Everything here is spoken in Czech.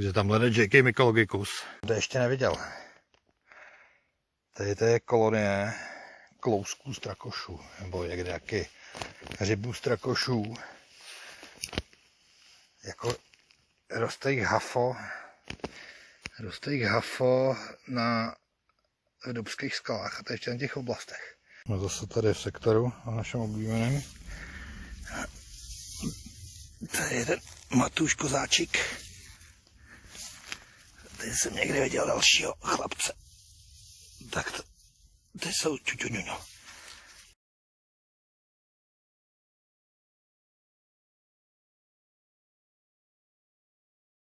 Takže tam hledat J.K. Mykologicus. To ještě neviděl. Tady to je kolonie klousků strakošů, nebo jak jaký rybů strakošů. Jako roste jich hafo, roste jich hafo na dubských skalách a to ještě na těch oblastech. No zase tady v sektoru na našem oblíbeném. Tady je ten Matuš Kozáčik. Tady jsem někde viděl dalšího chlapce. Tak to, ty jsou čučuňuňo.